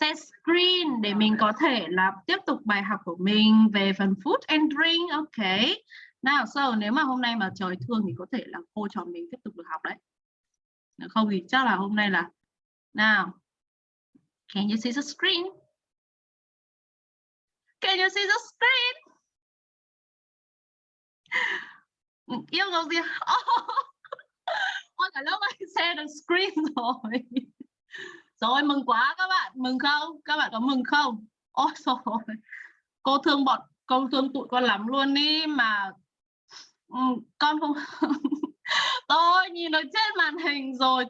Set screen để mình có thể là tiếp tục bài học của mình về phần food and drink. Ok. Nào, so nếu mà hôm nay mà trời thương thì có thể là cô trò mình tiếp tục được học đấy. Nếu không thì chắc là hôm nay là nào. Can you see the screen? Can you see the screen? Yêu cầu gì? Oh. Ôi cả lớp ơi, share the screen rồi. Rồi mừng quá các bạn, mừng không? Các bạn có mừng không? Ôi rồi. Cô thương bọn, cô thương tụi con lắm luôn đi mà. Ừ, con không tôi nhìn ở trên màn hình rồi.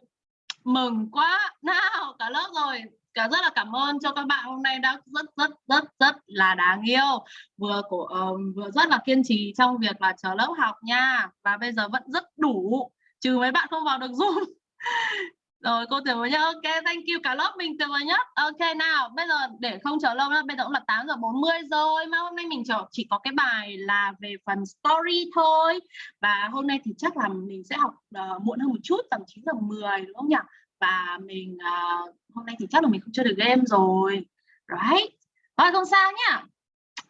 Mừng quá. Nào cả lớp rồi. Cả rất là cảm ơn cho các bạn hôm nay đã rất rất rất rất là đáng yêu. Vừa của uh, ờ, vừa rất là kiên trì trong việc là chờ lớp học nha. Và bây giờ vẫn rất đủ. Trừ mấy bạn không vào được zoom. rồi cô tuyệt vời nhất ok thank you. Cả lớp mình tuyệt vời nhất ok nào bây giờ để không chờ lâu nữa bây giờ cũng là 8 giờ 40 rồi. Mà hôm nay mình chỉ, chỉ có cái bài là về phần story thôi. Và hôm nay thì chắc là mình sẽ học uh, muộn hơn một chút tầm 9 giờ 10 đúng không nhỉ? Và mình uh, hôm nay thì chắc là mình không chơi được game rồi. Right? Rồi không sao nhá.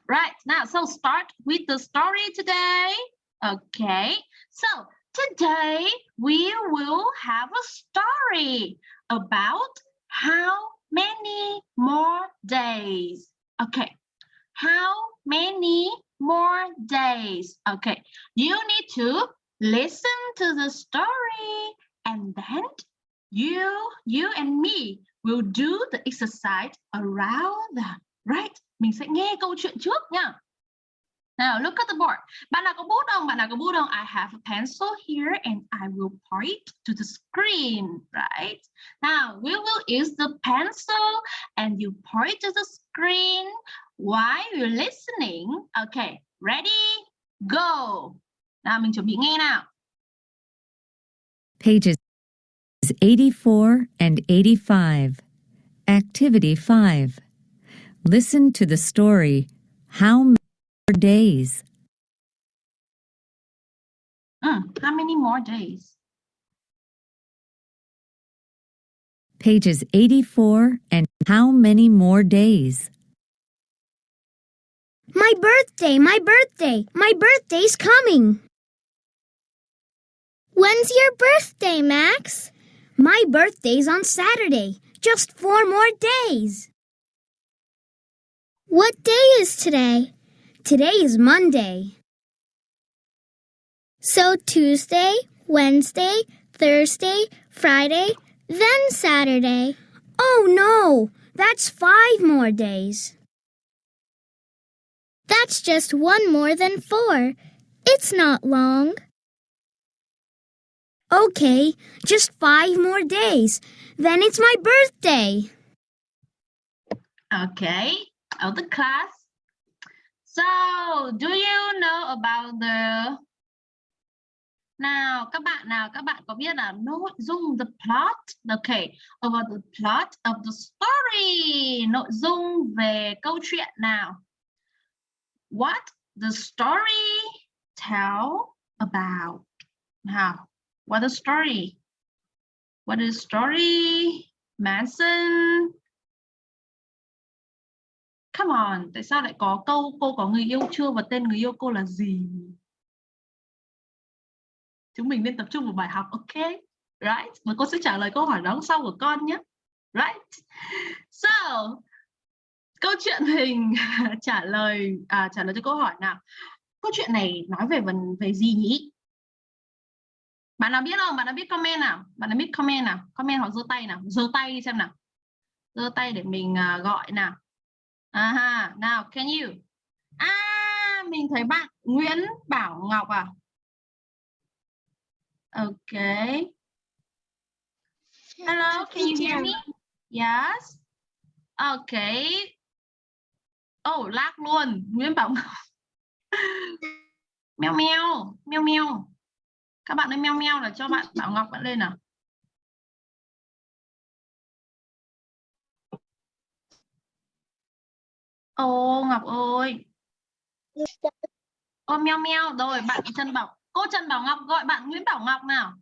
Right now so start with the story today. Okay so Today, we will have a story about how many more days. Okay, how many more days? Okay, you need to listen to the story and then you, you and me will do the exercise around that, right? Mình sẽ nghe câu chuyện trước nha. Now look at the board. Bạn nào? I have a pencil here and I will point to the screen, right? Now we will use the pencil and you point to the screen while you're listening. Okay, ready? Go. Nào mình chuẩn bị nghe nào. Pages 84 and 85. Activity 5. Listen to the story, How days. Mm, how many more days? Pages 84 and how many more days? My birthday, my birthday, my birthday's coming. When's your birthday, Max? My birthday's on Saturday. Just four more days. What day is today? Today is Monday. So Tuesday, Wednesday, Thursday, Friday, then Saturday. Oh no, that's five more days. That's just one more than four. It's not long. Okay, just five more days. Then it's my birthday. Okay, of the class, So, do you know about the Nào, các bạn nào, các bạn có biết là nội dung the plot, okay, about the plot of the story, nội dung về câu chuyện nào. What the story tell about. Nào, what the story? What is story? Manson, Come on, tại sao lại có câu cô có người yêu chưa và tên người yêu cô là gì? Chúng mình nên tập trung vào bài học, ok? Right? Và cô sẽ trả lời câu hỏi đóng sau của con nhé. Right? So, câu chuyện hình trả lời à, trả lời cho câu hỏi nào. Câu chuyện này nói về vấn về gì nhỉ? Bạn nào biết không? Bạn nào biết comment nào? Bạn nào biết comment nào? Comment hoặc giơ tay nào? Giơ tay đi xem nào. Giơ tay để mình uh, gọi nào. À, nào, can you? À, mình thấy bạn Nguyễn Bảo Ngọc à? Okay. Hello, can you hear me? Yes. Okay. Oh, lag luôn. Nguyễn Bảo Ngọc. meo meo, meo meo. Các bạn ơi meo meo là cho bạn Bảo Ngọc bạn lên nào. Ô Ngọc ơi. Ô meo meo rồi bạn Trần Bảo. Cô Trần Bảo Ngọc gọi bạn Nguyễn Bảo Ngọc nào.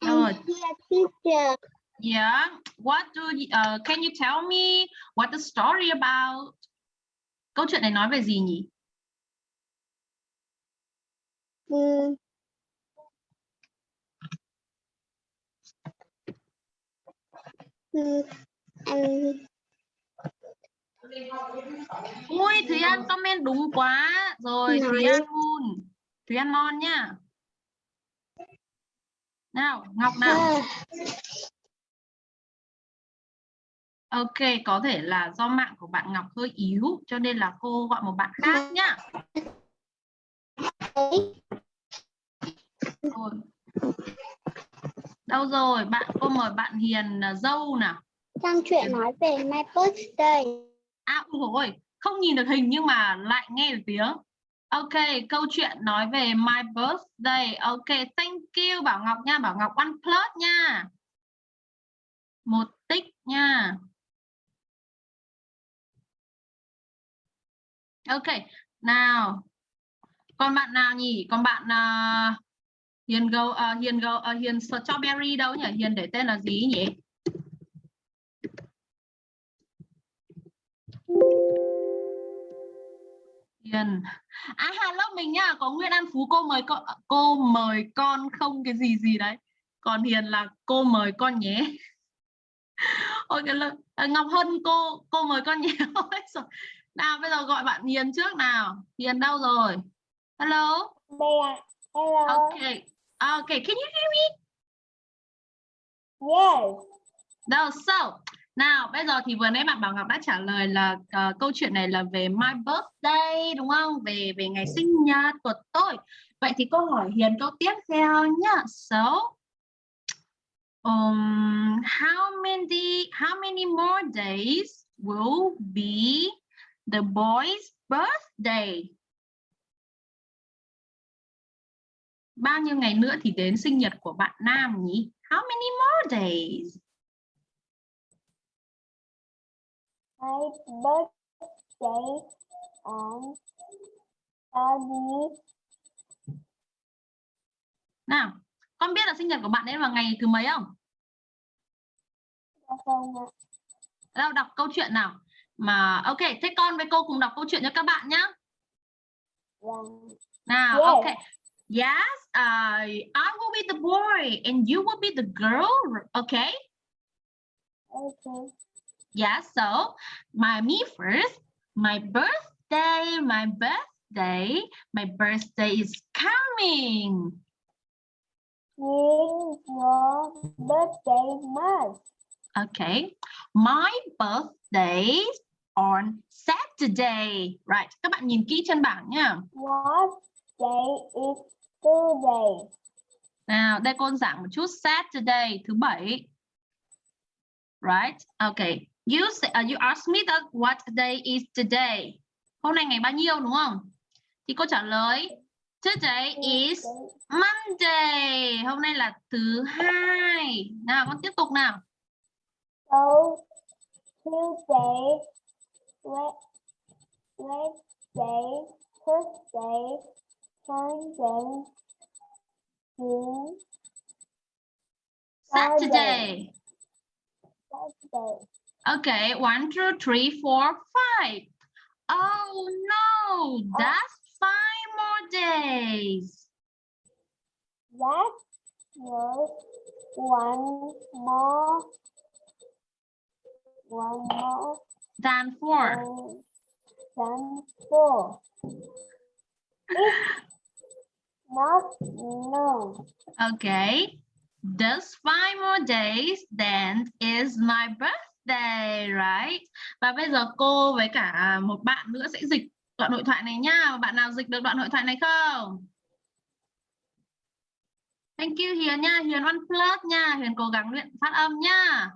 Rồi. Yeah. What do you, uh, can you tell me what the story about? Câu chuyện này nói về gì nhỉ? Mm. Ui, Thúy An comment đúng quá. Rồi, Thúy. An luôn. Thúy An non nhá. Nào, Ngọc nào. Ok, có thể là do mạng của bạn Ngọc hơi yếu cho nên là cô gọi một bạn khác nhá. Rồi. Đâu rồi? Bạn cô mời bạn Hiền à, dâu nào. Trong chuyện nói về my birthday. À ôi, không nhìn được hình nhưng mà lại nghe được tiếng. Ok, câu chuyện nói về my birthday. Ok, thank you Bảo Ngọc nha, Bảo Ngọc one plus nha. Một tích nha. Ok, nào. Còn bạn nào nhỉ? Còn bạn à, Hiền Go à, Hiền Go à, Hiền Strawberry đâu nhỉ? Hiền để tên là gì nhỉ? Hiền. À hello mình nhá, có Nguyên An Phú cô mời con cô mời con không cái gì gì đấy. Còn Hiền là cô mời con nhé. Ôi cái lời, à, Ngọc Hân cô cô mời con nhé. Nào bây giờ gọi bạn Hiền trước nào. Hiền đâu rồi? Hello. Đây à. Hello. Okay. Okay, can you hear me? Yes. Đâu, so. Nào, bây giờ thì vừa nãy bạn Bảo Ngọc đã trả lời là ờ, câu chuyện này là về my birthday đúng không? Về về ngày sinh nhật của tôi. Vậy thì câu hỏi Hiền câu tiếp theo nhá. So, um, how many how many more days will be the boy's birthday? Bao nhiêu ngày nữa thì đến sinh nhật của bạn nam nhỉ? How many more days? My birthday on Thursday. Nào, con biết là sinh nhật của bạn ấy vào ngày thứ mấy không? Không ạ. Đâu đọc câu chuyện nào. Mà ok, thế con với cô cùng đọc câu chuyện cho các bạn nhé. Vâng. Nào, Yes. ok. Yes, uh, I will be the boy and you will be the girl, okay? Okay. Yeah, so my me first, my birthday, my birthday, my birthday is coming. When your birthday month? Okay, my birthday on Saturday. Right, các bạn nhìn kỹ trên bảng nha. What day is today? Nào, đây cô giảng một chút Saturday thứ bảy. Right? Okay. You say, uh, you ask me that what day is today. Hôm nay ngày bao nhiêu đúng không? Thì cô trả lời Today is Monday. Hôm nay là thứ hai. Nào con tiếp tục nào. So Tuesday, Wed- Wednesday, Thursday, Friday, June, Saturday. Saturday. Okay, one, two, three, four, five. Oh no, that's five more days. That was one more, one more Than four. than four. Not known. Okay. Just five more days, then is my birthday, right? Và bây giờ cô với cả một bạn nữa sẽ dịch đoạn hội thoại này nha. Bạn nào dịch được đoạn hội thoại này không? Thank you Hiền nha, Hiền One Plus nha, Hiền cố gắng luyện phát âm nha.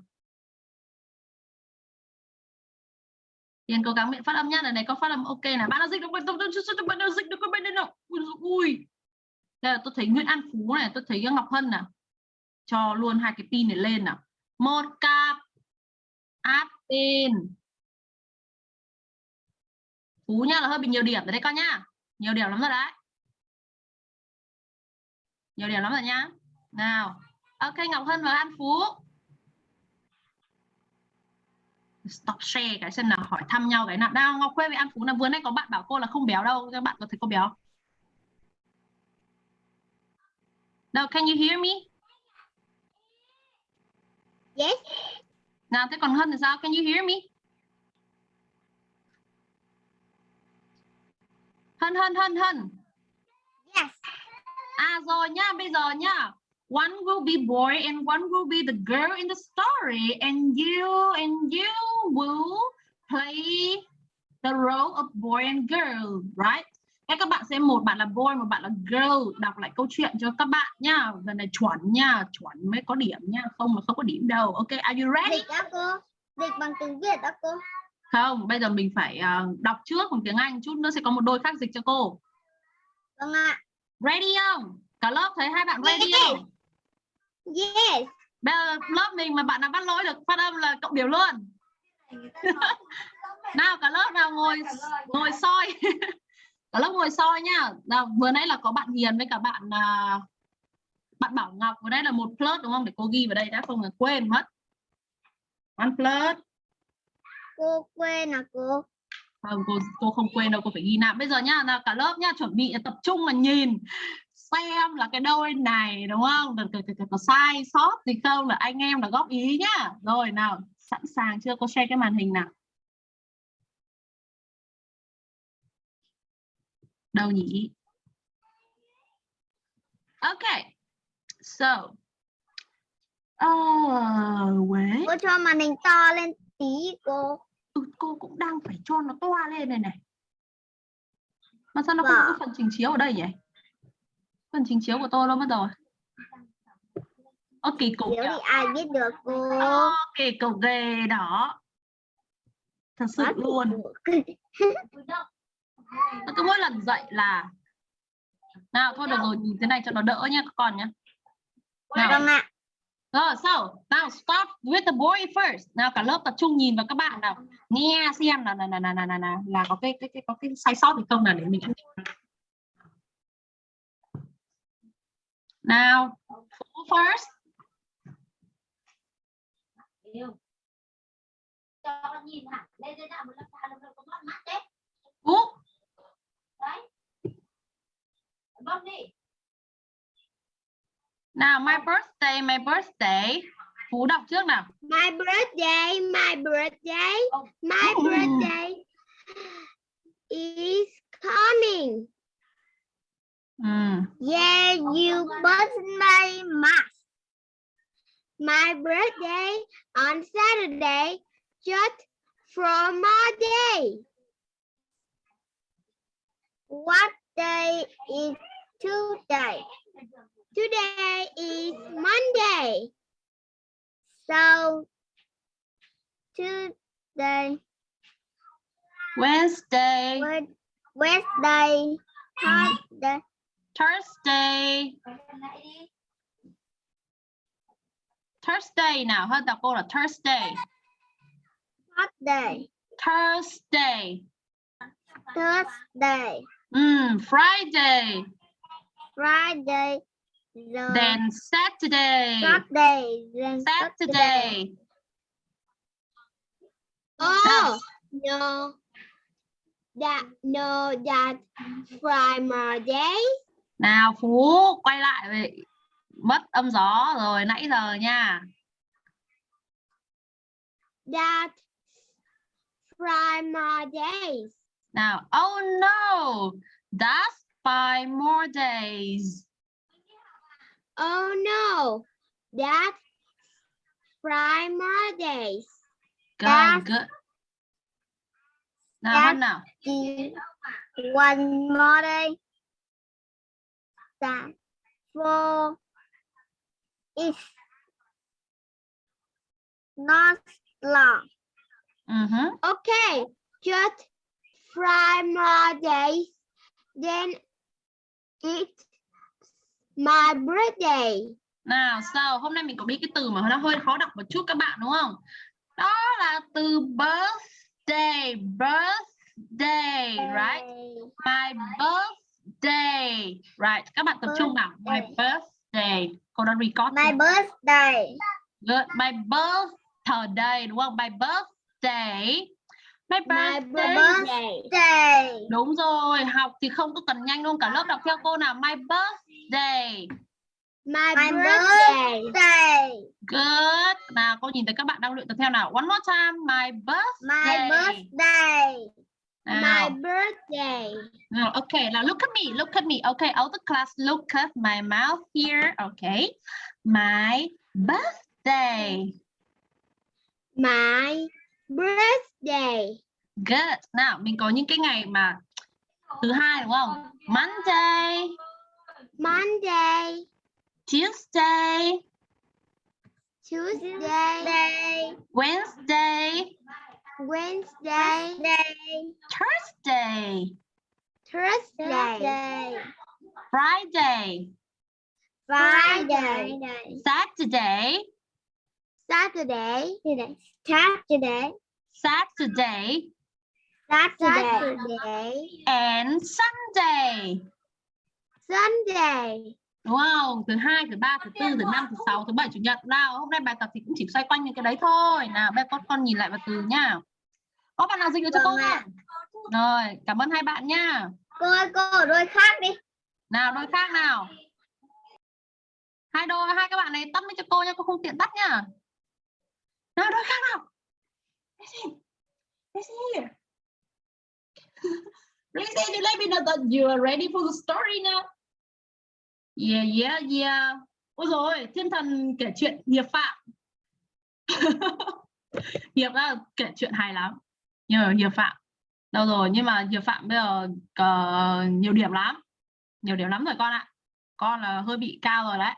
Hiền cố gắng miệng phát âm nhá lần này có phát âm ok nào. Bạn nào dịch được bạn tôi bạn nào dịch được con bên đây nào. Ui. Đây là tôi thấy Nguyễn An Phú này, tôi thấy Ngọc Hân nè Cho luôn hai cái pin này lên nào. Một cặp áp pin. Phú nha là hơi bị nhiều điểm rồi đấy con nhá. Nhiều điểm lắm rồi đấy. Nhiều điểm lắm rồi nhá. Nào. Ok Ngọc Hân và An Phú. Stop share cái xem nào hỏi thăm nhau cái nào. Nào Ngọc Khuê với An Phú là vừa nay có bạn bảo cô là không béo đâu. Các bạn có thấy cô béo? Now can you hear me? Yes. Nào thế còn Hân thì sao? Can you hear me? Hân Hân Hân Hân. Yes. À rồi nha, bây giờ nha. One will be boy and one will be the girl in the story and you and you will play the role of boy and girl, right? Thế các bạn sẽ một bạn là boy, một bạn là girl đọc lại câu chuyện cho các bạn nha. Lần này chuẩn nha, chuẩn mới có điểm nha, không mà không có điểm đâu. Ok, are you ready? Dịch đó cô. Dịch bằng tiếng Việt đó cô. Không, bây giờ mình phải ờ, đọc trước bằng tiếng Anh, chút nữa sẽ có một đôi khác dịch cho cô. Vâng ạ. Ready không? Cả lớp thấy hai bạn ready không? Yes. Bây giờ lớp mình mà bạn nào bắt lỗi được phát âm là cộng điểm luôn. nào cả lớp nào ngồi ngồi soi. cả lớp ngồi soi nhá. Nào, vừa nãy là có bạn Hiền với cả bạn à, bạn Bảo Ngọc, vừa nãy là một plus đúng không? Để cô ghi vào đây đã không là quên mất. One plus. Cô quên à cô. không cô cô không quên đâu cô phải ghi lại bây giờ nhá nào cả lớp nhá chuẩn bị tập trung là nhìn xem là cái đôi này đúng không? Được, được, được, có sai sót gì không? Là anh em là góp ý nhá. Rồi nào sẵn sàng chưa? Cô share cái màn hình nào. Đâu nhỉ? Ok. So uh, wait. Cô cho màn hình to lên tí cô. ừ, cô cũng đang phải cho nó toa lên này này. Mà sao nó không có Vâng. phần trình chiếu ở đây nhỉ phần trình chiếu của tôi đâu mất rồi Ơ kỳ cục Nếu thì ai biết được cô. Ơ, kỳ cục ghê đó thật sự Quá luôn Nó cứ mỗi lần dậy là nào thôi được rồi nhìn thế này cho nó đỡ nhá các con nhá nào Vâng ạ. Rồi, so, now start with the boy first. Nào cả lớp tập trung nhìn vào các bạn nào. Nghe xem là là là là là, là, là có cái cái cái có cái sai sót gì không nào để mình ăn. Nào, Phú first. cho nó nhìn hẳn lên trên nào một lớp thang nó có mắt mắt đấy Phú. đấy bấm đi Nào, my birthday, my birthday. Phú đọc trước nào. My birthday, my birthday, my birthday is coming. Ừ. Yeah, you bust my mask. My birthday on Saturday, just for my day. What day is today? Today is Monday. So today, Wednesday, Wed- Wednesday, hmm. Thursday, Thursday, Thursday nào. Hơn đọc cô là Thursday. Thursday, Thursday. Thursday, Mm, Friday. Friday, the Then Saturday. Saturday, then Saturday. Oh no, that no that Friday. Nào Phú quay lại về mất âm gió rồi nãy giờ nha. That Friday. Nào, oh no, that's five more days. Oh no, that Fridays. Good, That's- good. Nào that's- nào. One more day. That four is not long. Mhm. Okay, just five more days. Then it's my birthday. Nào, sao hôm nay mình có biết cái từ mà nó hơi khó đọc một chút các bạn đúng không? Đó là từ birthday, birthday, right? My birthday. Right, các bạn tập trung nào. My birthday. Cô đã record My birthday. Good. My birthday đúng không? My birthday. My My birthday. birthday. Đúng rồi, học thì không có cần nhanh luôn cả lớp đọc theo cô nào. My birthday. My, birthday. Good. Nào cô nhìn thấy các bạn đang luyện tập theo nào. One more time. My birthday. My birthday. Nào. My birthday. Now, okay, now look at me, look at me. Okay, all the class, look at my mouth here. Okay, my birthday. My birthday. Good. Nào, mình có những cái ngày mà thứ hai đúng không? Monday, Monday. Tuesday, Tuesday. Wednesday, Wednesday. Thursday, Thursday. Friday, Friday. Saturday, Saturday. Saturday. Saturday, Saturday. and Sunday. Sunday. Đúng không? Thứ hai thứ ba thứ tư thứ năm thứ sáu thứ bảy chủ nhật. Nào hôm nay bài tập thì cũng chỉ xoay quanh những cái đấy thôi. Nào bây con con nhìn lại vào từ nhá có bạn nào dịch được cho cô? Vâng ạ. không rồi cảm ơn hai bạn nhá Cô ơi, cô ở đôi khác đi. nào đôi khác nào. Hai đôi hai các bạn này tắt lên cho cô nha cô không tiện tắt nhá nào đôi khác nào. Listen listen here listen you let me know that you are ready for the story now yeah yeah yeah. Ôi rồi thiên thần kể chuyện hiệp phạm. Hiệp là kể chuyện hay lắm. Nhờ hiệp phạm. Đâu rồi nhưng mà hiệp phạm bây giờ có nhiều điểm lắm. Nhiều điểm lắm rồi con ạ. Con là hơi bị cao rồi đấy.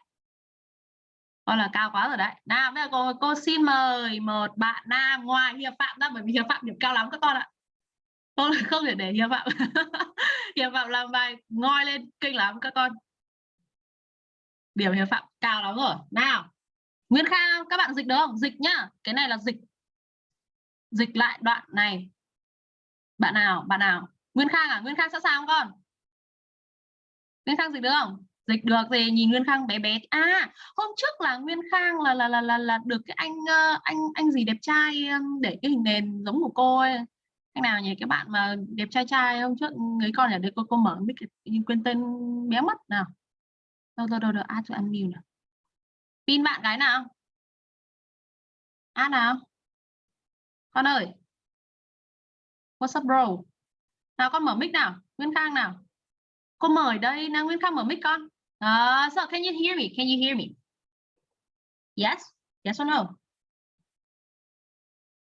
Con là cao quá rồi đấy. Nào bây giờ cô, cô xin mời một bạn nam ngoài hiệp phạm ra bởi vì hiệp phạm điểm cao lắm các con ạ. Con không thể để hiệp phạm hiệp phạm làm bài ngoi lên kinh lắm các con điểm hiệp phạm cao lắm rồi. Nào nguyễn Khang các bạn dịch được không? Dịch nhá. Cái này là dịch. Dịch lại đoạn này. Bạn nào bạn nào? Nguyễn Khang à? Nguyễn Khang sẵn sàng không con? Nguyễn Khang dịch được không? Dịch được thì nhìn Nguyên Khang bé bé. À hôm trước là Nguyên Khang là là là là, là được cái anh ờ, anh anh gì đẹp trai ờ, để cái hình nền giống của cô ấy. Anh nào nhỉ? Cái bạn mà đẹp trai trai hôm trước người con ở đây cô cô mở mic nhưng quên tên bé mất nào đâu đâu đâu đâu add to unmute nào. Pin bạn cái nào? Add nào? Con ơi! What's up bro? Nào con mở mic nào? Nguyễn Khang nào? Cô mời đây nào nguyễn Khang mở mic con. Uh, so can you hear me? Can you hear me? Yes? Yes or no?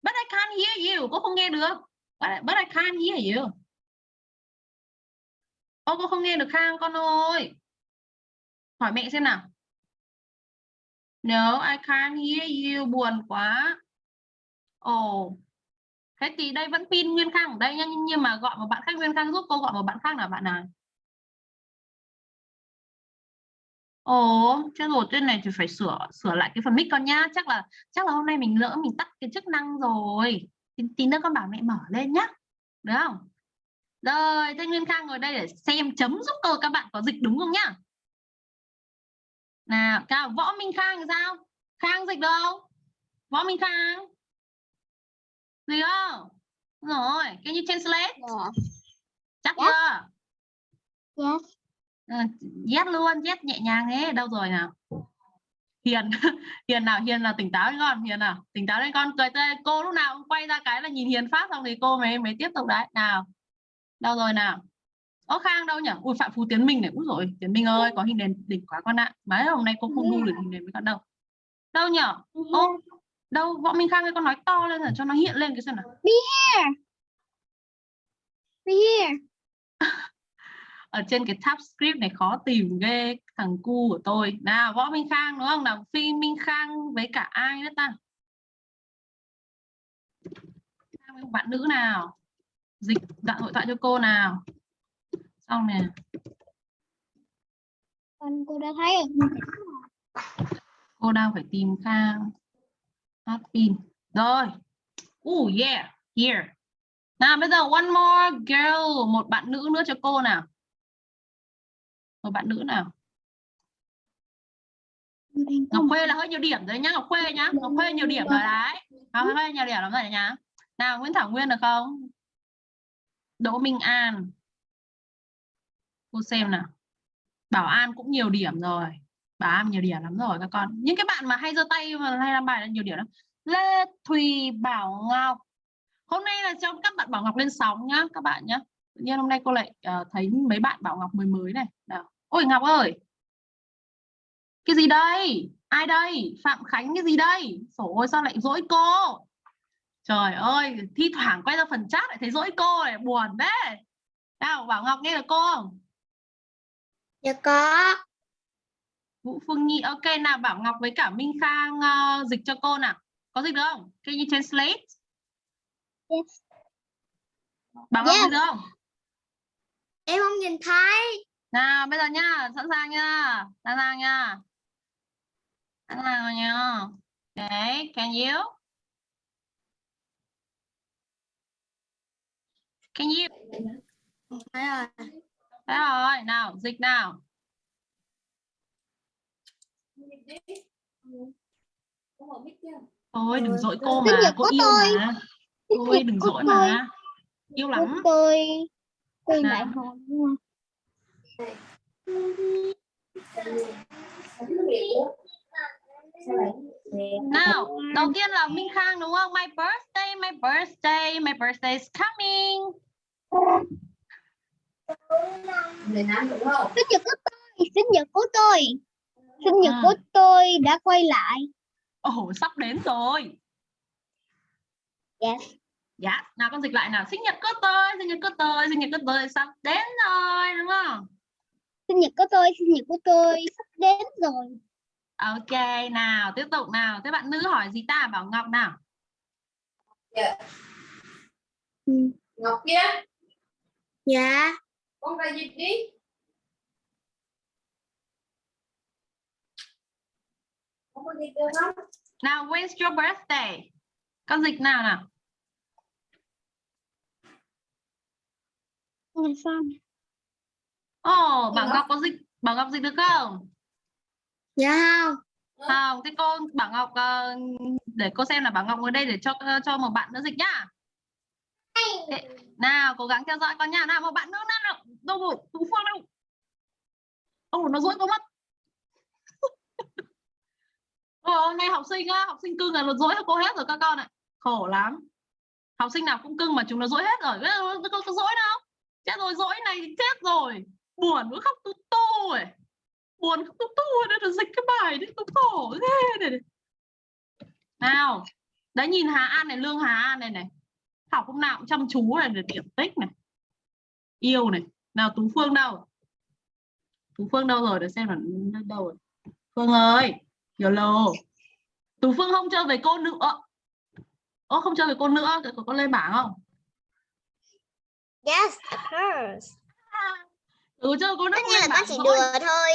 But I can't hear you. Cô không nghe được. But I, but I can't hear you. Ô cô không nghe được Khang con ơi hỏi mẹ xem nào no I can't hear you buồn quá ồ oh. thế thì đây vẫn pin Nguyên Khang ở đây nhá. nhưng, mà gọi một bạn khác Nguyên Khang giúp cô gọi một bạn khác là bạn nào Ồ, chết rồi, trên này thì phải sửa sửa lại cái phần mic con nhá. Chắc là chắc là hôm nay mình lỡ mình tắt cái chức năng rồi. Tí, tí nữa con bảo mẹ mở lên nhá. Được không? Rồi, Thanh Nguyên Khang ngồi đây để xem chấm giúp cô các bạn có dịch đúng không nhá. Nào, cao Võ Minh Khang thì sao? Khang dịch không? Võ Minh Khang. Dịch không? Rồi, can you translate? Chắc Yes. chưa? Yes. Ờ, yes luôn yes nhẹ nhàng thế đâu rồi nào hiền hiền nào hiền là tỉnh táo lên con hiền nào tỉnh táo lên con cười tươi cô lúc nào cũng quay ra cái là nhìn hiền phát xong thì cô mới mới tiếp tục đấy nào đâu rồi nào Ô Khang đâu nhỉ? Ui Phạm Phú Tiến Minh này, úi rồi Tiến Minh ơi, có hình nền đỉnh quá con ạ. Mấy hôm nay cô không đu được hình nền với con đâu. Đâu nhỉ? Ô, đâu Võ Minh Khang ơi con nói to lên rồi cho nó hiện lên cái xem nào. Be here. ở trên cái tab script này khó tìm ghê thằng cu của tôi nào võ minh khang đúng không nào phi minh khang với cả ai nữa ta Khang với một bạn nữ nào dịch đoạn hội thoại cho cô nào xong nè. Con cô đã thấy rồi. cô đang phải tìm khang hát pin. Rồi. Oh yeah. Here. Nào bây giờ one more girl. Một bạn nữ nữa cho cô nào. Một bạn nữ nào. Ngọc Khuê là hơi nhiều điểm rồi nhá Ngọc Khuê nhá. Ngọc Khuê nhiều điểm rồi đấy. Ngọc Khuê nhiều điểm lắm rồi nhá. Nào Nguyễn Thảo Nguyên được không? Đỗ Minh An cô xem nào. Bảo An cũng nhiều điểm rồi. Bảo An nhiều điểm lắm rồi các con. Những cái bạn mà hay giơ tay mà hay làm bài là nhiều điểm lắm. Lê Thùy Bảo Ngọc. Hôm nay là cho các bạn Bảo Ngọc lên sóng nhá các bạn nhá. Tự nhiên hôm nay cô lại uh, thấy mấy bạn Bảo Ngọc mới mới này. Nào. Ôi Ngọc ơi! Cái gì đây? Ai đây? Phạm Khánh cái gì đây? Sổ ôi sao lại dỗi cô? Trời ơi thi thoảng quay ra phần chat lại thấy dỗi cô này. Buồn đấy nào Bảo Ngọc nghe được cô không? Dạ có. Vũ Phương Nhi ok nào Bảo Ngọc với cả Minh Khang ờ, dịch cho cô nào. Có dịch được không? Can you translate? Yes. Bảo Ngọc dịch được không? Em không nhìn thấy. nào bây giờ nhá sẵn sàng nhá. Sẵn sàng nhá. Sẵn sàng rồi nhá. Okay can you? Can you? Thấy rồi. Thế rồi nào dịch nào Thôi đừng dỗi cô mà cô yêu tôi. mà Thôi đừng dỗi mà yêu lắm tôi. Tôi lại hồn? Nào, đầu tiên là Minh Khang đúng không? My birthday, my birthday, my birthday is coming. Sinh nhật của tôi. Sinh nhật của tôi. Sinh nhật của tôi đã quay lại. Ồ, sắp đến rồi. Yes. Dạ, nào con dịch lại nào. Sinh nhật của tôi, sinh nhật của tôi, sinh nhật của tôi sắp đến rồi, đúng không? Sinh nhật của tôi. Sinh nhật của tôi sắp đến rồi. Ok, nào, tiếp tục nào. Thế bạn nữ hỏi gì ta? Bảo Ngọc nào. Ừ. Ngọc kia Dạ. Con ra dịch đi không có dịch được không Nào, when's your birthday? Con dịch nào nào? Ồ, Bảo Ngọc. Ngọc có dịch, Bảo Ngọc dịch được không? Dạ không. Không, thế cô Bảo Ngọc ờ, để cô xem là Bảo Ngọc ngồi đây để cho cho một bạn nữa dịch nhá. Thế, nào, cố gắng theo dõi con nha. Nào, một bạn nữa nào. Đâu rồi? Tú Phương đâu? ông nó dỗi có mất. Ờ, hôm nay học sinh á, học sinh cưng là nó dỗi cho cô hết rồi các con ạ. Khổ lắm. Học sinh nào cũng cưng mà chúng nó dỗi hết rồi. Nó có, có, dỗi đâu? Chết rồi, dỗi này chết rồi. Buồn nó khóc tu tu rồi. Buồn khóc tu tu rồi, nên dịch cái bài đấy, nó khổ thế này. Nào, đấy nhìn Hà An này, Lương Hà An này này. Học hôm nào cũng chăm chú này điểm tích này. Yêu này. Nào Tú Phương đâu? Tú Phương đâu rồi để xem là đâu rồi. Phương ơi, YOLO. Tú Phương không chơi với cô nữa. Ô không chơi với cô nữa, có con lên bảng không? Yes, of course. Ừ chơi cô nữa nhiên là con chỉ đùa thôi.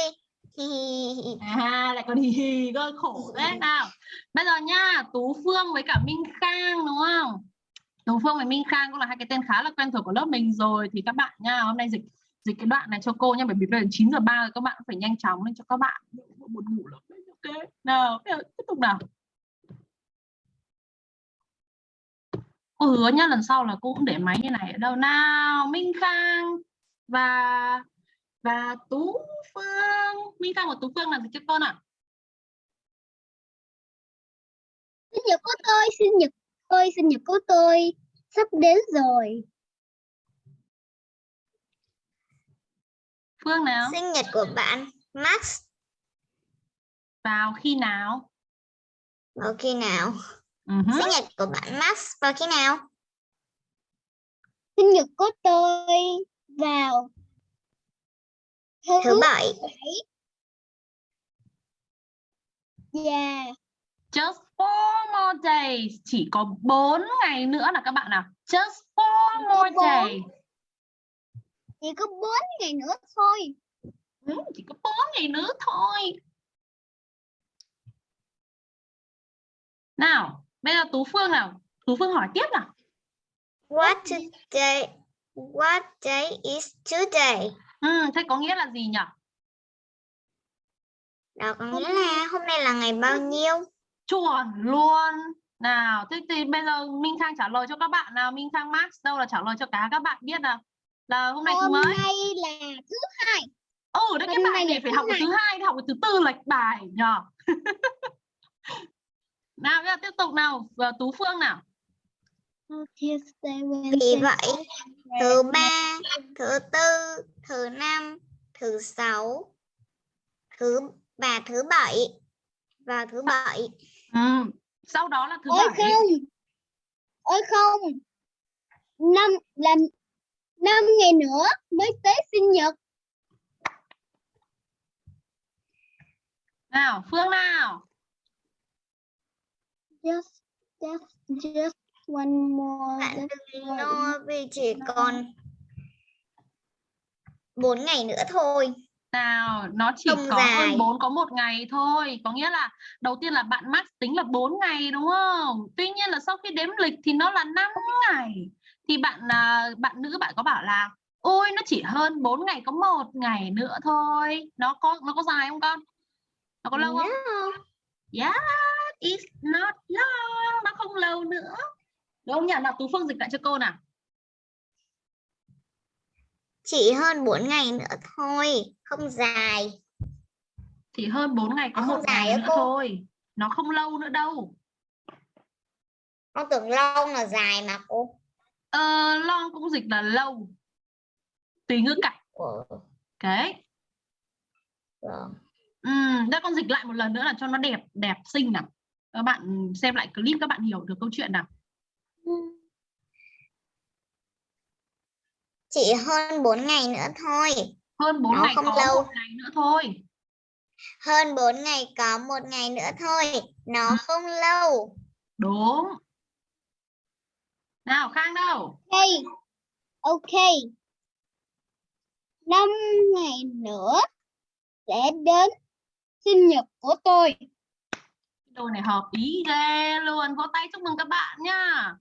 Hi. À lại còn hì hì cơ khổ thế nào. Bây giờ nha, Tú Phương với cả Minh Khang đúng không? Tú Phương và Minh Khang cũng là hai cái tên khá là quen thuộc của lớp mình rồi thì các bạn nha, hôm nay dịch dịch cái đoạn này cho cô nha bởi vì bây giờ 9 giờ 3 rồi các bạn phải nhanh chóng lên cho các bạn buồn ngủ lắm đấy. Ok. Nào, bây giờ tiếp tục nào. Cô hứa nhá lần sau là cô cũng để máy như này ở đâu nào Minh Khang và và Tú Phương Minh Khang và Tú Phương là gì cho con ạ Sinh nhật của tôi, sinh nhật tôi, sinh nhật của tôi sắp đến rồi. Phương nào Sinh nhật của bạn Max vào khi nào vào khi nào? Ừ hứ. Sinh nhật của bạn Max vào khi nào? Sinh nhật của tôi vào thứ bảy. Dạ. just four more days chỉ có 4 ngày nữa là các bạn nào just four có more days Chỉ có 4 ngày nữa thôi. ừ, chỉ có 4 ngày nữa thôi nào bây giờ Tú Phương nào Tú Phương hỏi tiếp nào What today? What day is today? ừ, thế có nghĩa là gì nhỉ Đó có nghĩa là hôm nay là ngày bao nhiêu? Chuẩn luôn. Nào thế thì bây giờ Minh Khang trả lời cho các bạn nào? Minh Khang Max đâu là trả lời cho cả các bạn biết nào? Là hôm nay thứ mấy? nay là thứ hai. ừ đấy cái hôm bài này phải học thứ hai. học thứ tư lệch bài nhờ nào bây giờ tiếp tục nào. Và Tú Phương nào? Vì vậy, thứ ba, thứ tư, thứ năm, thứ sáu, thứ và thứ bảy và thứ bảy. Ừ. sau đó là thứ Ôi bảy không. Ôi không. Năm là năm ngày nữa mới tới sinh nhật. nào Phương nào Just just just one more. Bạn đừng lo vì chỉ còn bốn ngày nữa thôi. Nào nó chỉ Không có dài. hơn 4 có một ngày thôi có nghĩa là đầu tiên là bạn Max tính là 4 ngày đúng không tuy nhiên là sau khi đếm lịch thì nó là 5 ngày thì bạn à, bạn nữ bạn có bảo là ôi nó chỉ hơn 4 ngày có một ngày nữa thôi nó có nó có dài không con nó có lâu không No. Yeah, it's not long. Nó không lâu nữa. Đúng không nhỉ? Nào Tú Phương dịch lại cho cô nào. Chỉ hơn 4 ngày nữa thôi, không dài. Chỉ hơn 4 ngày có Nó một ngày nữa cô? thôi. Nó không lâu nữa đâu. Con tưởng lâu là dài mà cô. Ờ, long cũng dịch là lâu. Tùy ngữ cảnh. Đấy. vâng. Ừm, đây con dịch lại một lần nữa là cho nó đẹp, đẹp xinh nào. Các bạn xem lại clip các bạn hiểu được câu chuyện nào. Chỉ hơn 4 ngày nữa thôi. Hơn 4 Nó ngày không có lâu. một ngày nữa thôi. Hơn 4 ngày có một ngày nữa thôi. Nó không lâu. Đúng. Nào Khang đâu? Okay. Okay. Năm ngày nữa sẽ đến sinh nhật của tôi. Đồ này hợp ý ghê luôn. Vỗ tay chúc mừng các bạn nhá.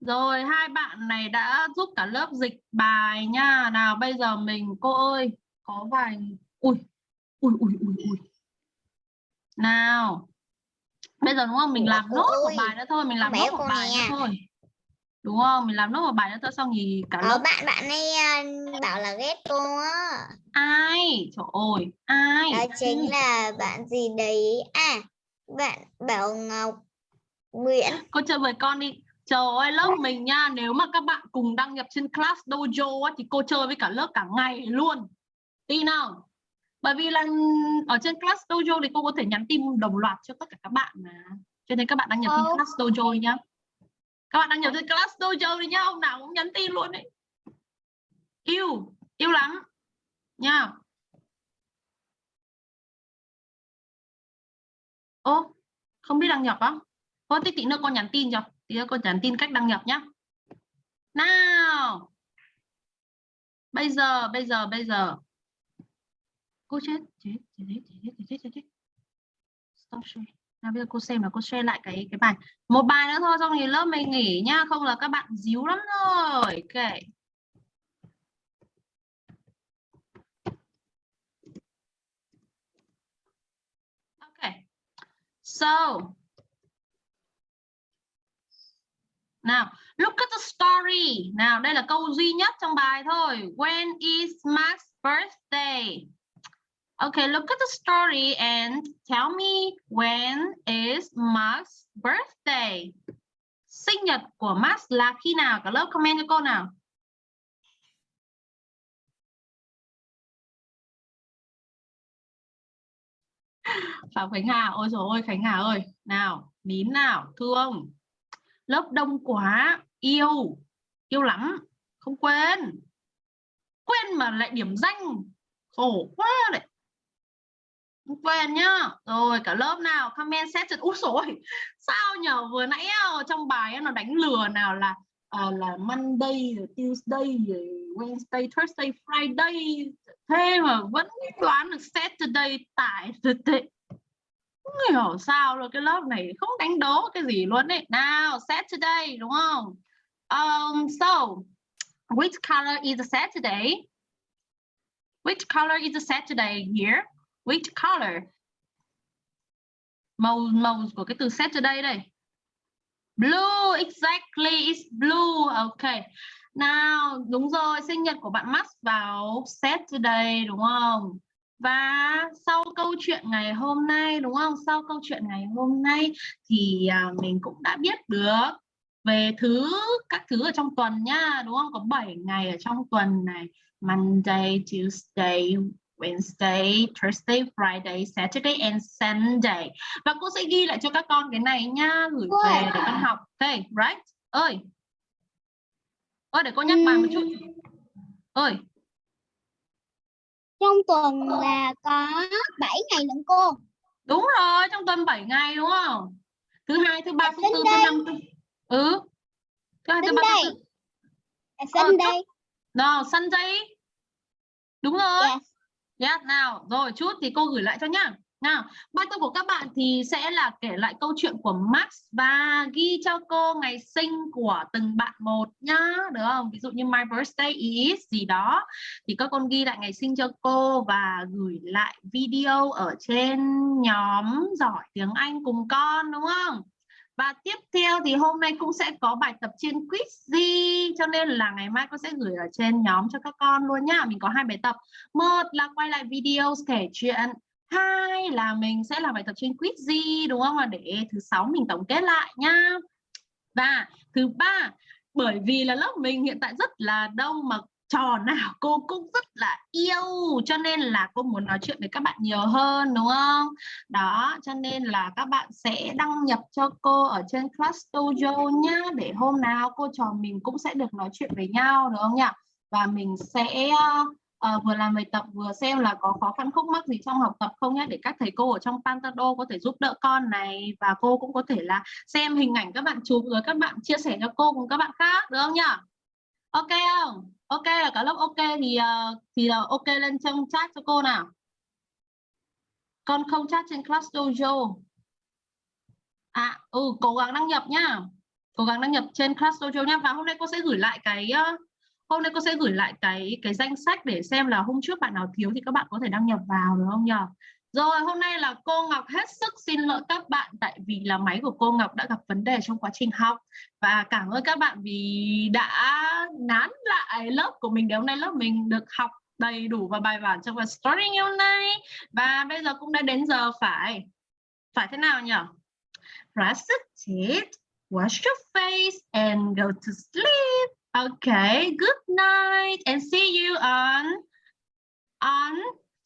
Rồi hai bạn này đã giúp cả lớp dịch bài nha. Nào bây giờ mình cô ơi có vài ui ui ui ui ui. Nào. Bây giờ đúng không? Mình Ủa, làm nốt một bài nữa thôi, mình làm nốt một bài nữa thôi. Đúng không? Mình làm nốt một bài nữa thôi xong thì cả Có lớp bạn bạn ấy à, bảo là ghét cô á. ai? Trời ơi, ai? Đó chính là bạn gì đấy. À, bạn Bảo Ngọc Nguyễn. Cô chơi với con đi. Trời ơi lớp mình nha, nếu mà các bạn cùng đăng nhập trên class dojo á, thì cô chơi với cả lớp cả ngày luôn. Tin không? Bởi vì là ở trên class dojo thì cô có thể nhắn tin đồng loạt cho tất cả các bạn mà. Cho nên các bạn đăng nhập trên Ờ. class dojo nhá. Các bạn đăng nhập trên class dojo đi nhá, hôm nào cũng nhắn tin luôn đấy. Yêu, yêu lắm. Nha. Ô, không biết đăng nhập á? Thôi tí, tí nữa con nhắn tin cho. Tí nữa cô nhắn tin cách đăng nhập nhá. Nào. Bây giờ, bây giờ, bây giờ. Cô chết, chết, chết, chết, chết, chết, chết, chết. Stop share. Nào bây giờ cô xem là cô share lại cái cái bài. Một bài nữa thôi xong thì lớp mình nghỉ nhá, không là các bạn díu lắm rồi. Ok. Okay. So, nào, look at the story. Nào, đây là câu duy nhất trong bài thôi. When is Max's birthday? Okay, look at the story and tell me when is Max's birthday? Sinh nhật của Max là khi nào? Cả lớp comment cho cô nào. Phạm Khánh Hà, ôi trời ơi Khánh Hà ơi, nào, nín nào, thương. Lớp đông quá, yêu, yêu lắm, không quên. Quên mà lại điểm danh, khổ quá đấy. Không quên nhá. Rồi cả lớp nào comment set út rồi sao nhờ vừa nãy ờ, trong bài nó đánh lừa nào là à, là Monday, Tuesday, Wednesday, Thursday, Friday. Thế mà vẫn đoán được Saturday tại Saturday không hiểu sao luôn cái lớp này không đánh đố cái gì luôn đấy nào Saturday đúng không um, so which color is Saturday which color is Saturday here Which color? Màu màu của cái từ Saturday đây. Blue, exactly, it's blue. Okay. Nào, đúng rồi, sinh nhật của bạn Max vào Saturday đúng không? Và sau câu chuyện ngày hôm nay đúng không? Sau câu chuyện ngày hôm nay thì à, mình cũng đã biết được về thứ các thứ ở trong tuần nhá, đúng không? Có 7 ngày ở trong tuần này. Monday, Tuesday, Wednesday, Thursday, Friday, Saturday and Sunday. Và cô sẽ ghi lại cho các con cái này nhá, gửi về để con học. Okay, right? Ơi. Ơi để cô nhắc bài một chút. Ơi, Trong tuần là có 7 ngày lận cô. đúng rồi, trong tuần 7 ngày đúng không? Thứ hai, thứ ba, thứ tư, thứ năm, thứ... Ừ. Thứ hai, thứ ba, thứ tư. À, Ờ, Sunday. Nào, Sunday. Đúng rồi. Yes. Yes, nào, rồi chút thì cô gửi lại cho nhá. Nào, bài tập của các bạn thì sẽ là kể lại câu chuyện của Max và ghi cho cô ngày sinh của từng bạn một nhá, được không? Ví dụ như my birthday is gì đó thì các con ghi lại ngày sinh cho cô và gửi lại video ở trên nhóm giỏi tiếng Anh cùng con đúng không? Và tiếp theo thì hôm nay cũng sẽ có bài tập trên Quizzy cho nên là ngày mai con sẽ gửi ở trên nhóm cho các con luôn nhá. Mình có hai bài tập. Một là quay lại video kể chuyện. Hai là mình sẽ làm bài tập trên Quizzy đúng không? Và để thứ sáu mình tổng kết lại nhá. Và thứ ba bởi vì là lớp mình hiện tại rất là đông mà trò nào cô cũng rất là yêu cho nên là cô muốn nói chuyện với các bạn nhiều hơn đúng không? Đó, cho nên là các bạn sẽ đăng nhập cho cô ở trên Class Dojo nhá để hôm nào cô trò mình cũng sẽ được nói chuyện với nhau đúng không nhỉ? Và mình sẽ ờ, vừa làm bài tập vừa xem là có khó khăn khúc mắc gì trong học tập không nhé để các thầy cô ở trong Pantado có thể giúp đỡ con này và cô cũng có thể là xem hình ảnh các bạn chụp rồi các bạn chia sẻ cho cô cùng các bạn khác được không nhỉ? Ok không? Ok là cả lớp ok thì ờ, thì là ok lên trong chat cho cô nào. Con không chat trên Class Dojo. À, ừ, cố gắng đăng nhập nhá. Cố gắng đăng nhập trên Class Dojo nhá. Và hôm nay cô sẽ gửi lại cái uh, hôm nay cô sẽ gửi lại cái cái danh sách để xem là hôm trước bạn nào thiếu thì các bạn có thể đăng nhập vào đúng không nhỉ? Rồi hôm nay là cô Ngọc hết sức xin lỗi các bạn tại vì là máy của cô Ngọc đã gặp vấn đề trong quá trình học và cảm ơn các bạn vì đã nán lại lớp của mình để hôm nay lớp mình được học đầy đủ và bài bản trong phần story ngày hôm nay và bây giờ cũng đã đến giờ phải phải thế nào nhỉ? Brush your teeth, wash your face and go to sleep. Okay, good night and see you on on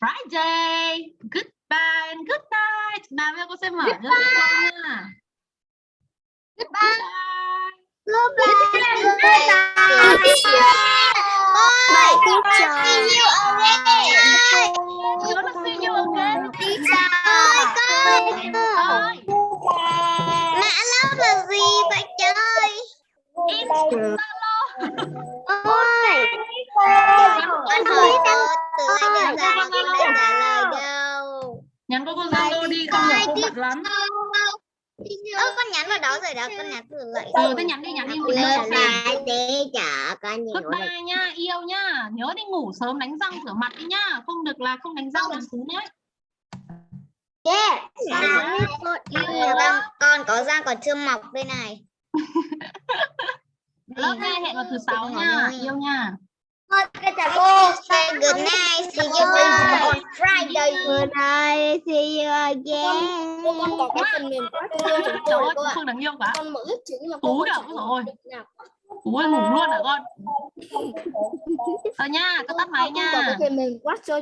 Friday. Goodbye and good night. Nào bây giờ cô sẽ mở cho các con nha. Goodbye. Goodbye. Ôi, teacher. See you again. You wanna see you again? Teacher. Ôi, con. Ơi, Mã lớp là gì vậy trời? Instagram. Con hỏi cô từ nãy đến giờ mà cô đã trả lời đâu. Nhắn cô cô Zalo đi, không là cô bận lắm. Ơ con nhắn vào đó rồi đó, con nhắn từ lại. Ừ, thế nhắn đi, nhắn đi ngủ Lớp sớm. là teacher, con nhiều. Goodbye nha, yêu nha. Nhớ đi ngủ sớm đánh răng rửa mặt đi nhá. Không được là không đánh răng là xuống đấy. Yeah. Con, con có răng còn chưa mọc đây này. Lớp hai hẹn vào thứ sáu nha, yêu nha. Cô say good night, see you on Friday. Good night, see you again. Con có cái phần mềm quá Trời ơi, Phương đáng yêu quá. con mở chứng mà Tú kìa, ôi dồi ôi. Cú ơi ngủ luôn hả con? Thôi nha, tao tắt máy nha. cái phần mềm quá cho